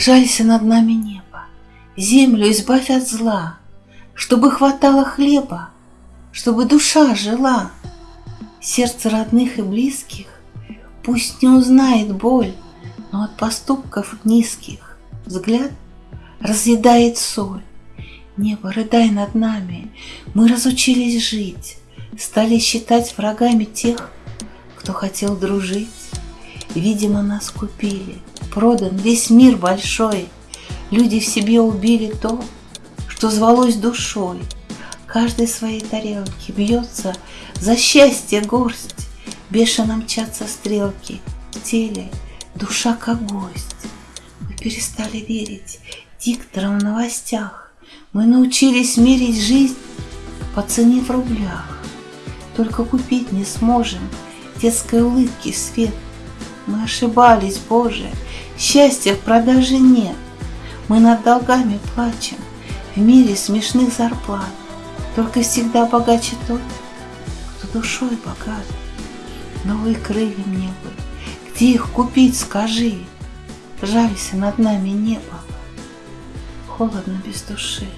Жалься над нами небо, землю избавь от зла, Чтобы хватало хлеба, чтобы душа жила. Сердце родных и близких Пусть не узнает боль, Но от поступков низких Взгляд разъедает соль. Небо, рыдай над нами, Мы разучились жить, Стали считать врагами тех, Кто хотел дружить. Видимо, нас купили, продан весь мир большой. Люди в себе убили то, что звалось душой. Каждой своей тарелке бьется за счастье горсть. Бешено мчатся стрелки в теле, душа как гость. Мы перестали верить дикторам в новостях. Мы научились мерить жизнь по цене в рублях. Только купить не сможем детской улыбки свет. Мы ошибались, Боже, счастья в продаже нет. Мы над долгами плачем в мире смешных зарплат. Только всегда богаче тот, кто душой богат. Новые крылья мне бы, где их купить, скажи. Жалься над нами небо, холодно без души.